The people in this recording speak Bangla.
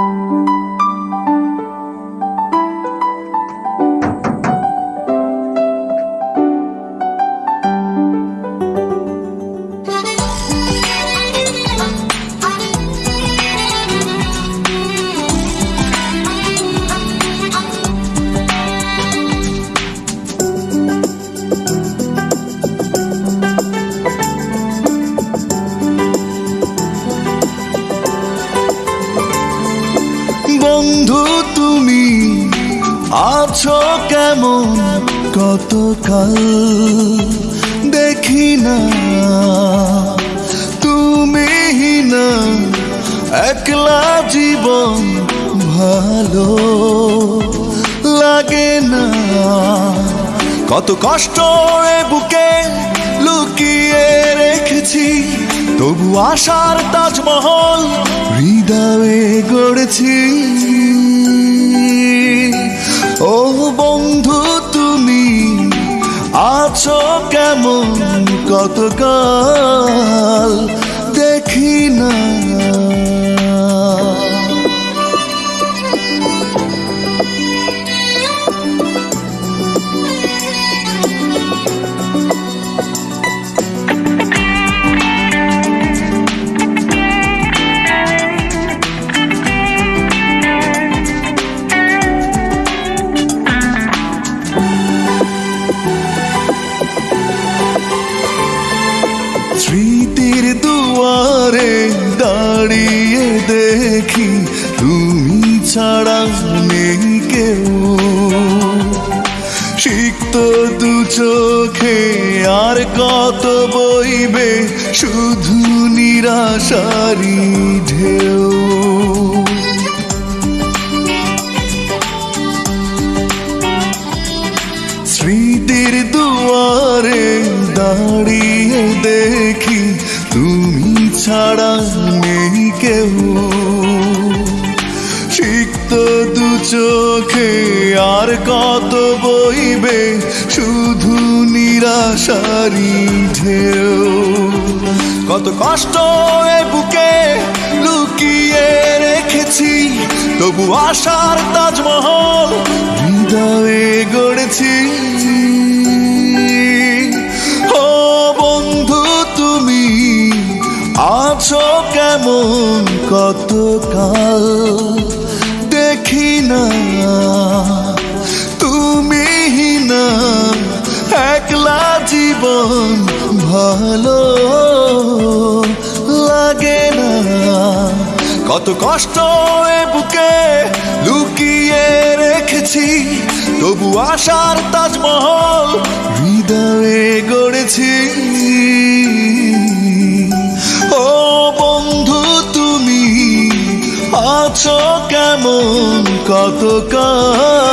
বন্ধু আছো কেমন? কতকাল দেখি না। তুমি না একলা জীবন ভালো লাগে না। কত কষ্ট বুকে লুকিয়ে রেখেছি, তবু আশার তাজমহল হৃদয়ে গড়েছি। বন্ধু তুমি আছো কেমন কত দেখি ছাড়া নেই কেউ। সিক্ত দু চোখে আর কত বইবে শুধু নিরাশারি ঢেউ। স্মৃতির দুয়ারে দাঁড়িয়ে দেখি, তুমি ছাড়া চোখে আর কত বইবে? শুধু নিরাশারি ঢেউ। কত কষ্ট এ বুকে লুকিয়ে রেখেছি, তবু আশার তাজমহল হৃদয়ে গড়েছি। ও বন্ধু, তুমি আছো কেমন কতকাল? দেখি ভালো লাগে না। কত কষ্ট এ বুকে লুকিয়ে রেখেছি, তবু আশার তাজমহল হৃদয়ে গড়েছি। ও বন্ধু, তুমি আছো কেমন? কতকাল